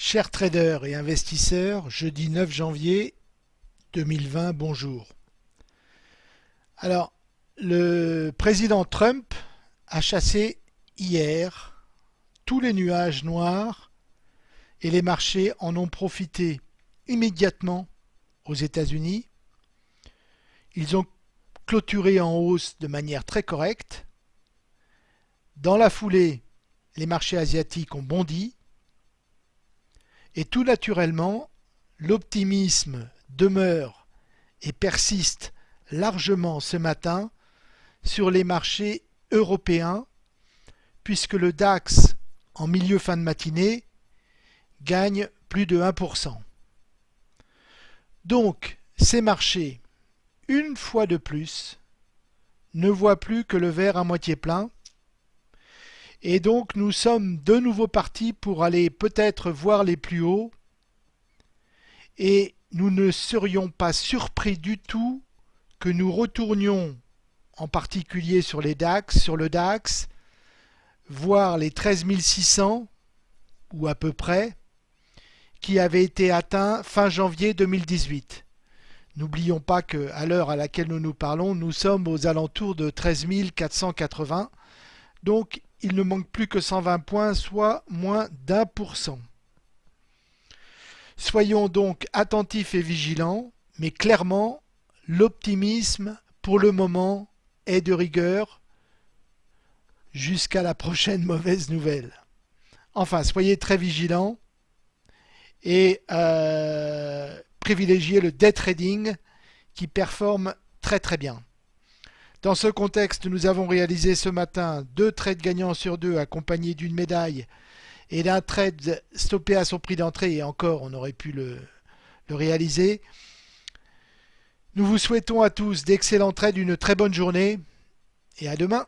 Chers traders et investisseurs, jeudi 9 janvier 2020, bonjour. Alors, le président Trump a chassé hier tous les nuages noirs et les marchés en ont profité immédiatement aux États-Unis. Ils ont clôturé en hausse de manière très correcte. Dans la foulée, les marchés asiatiques ont bondi et tout naturellement, l'optimisme demeure et persiste largement ce matin sur les marchés européens, puisque le DAX, en milieu fin de matinée, gagne plus de 1%. Donc, ces marchés, une fois de plus, ne voient plus que le verre à moitié plein, et donc nous sommes de nouveau partis pour aller peut-être voir les plus hauts. Et nous ne serions pas surpris du tout que nous retournions, en particulier sur les DAX, sur le DAX, voir les 13 600, ou à peu près, qui avaient été atteints fin janvier 2018. N'oublions pas qu'à l'heure à laquelle nous nous parlons, nous sommes aux alentours de 13 480. Donc il ne manque plus que 120 points, soit moins d'un pour cent. Soyons donc attentifs et vigilants, mais clairement, l'optimisme, pour le moment, est de rigueur jusqu'à la prochaine mauvaise nouvelle. Enfin, soyez très vigilants et euh, privilégiez le day trading qui performe très très bien. Dans ce contexte, nous avons réalisé ce matin deux trades gagnants sur deux accompagnés d'une médaille et d'un trade stoppé à son prix d'entrée et encore on aurait pu le, réaliser. Nous vous souhaitons à tous d'excellents trades, une très bonne journée et à demain.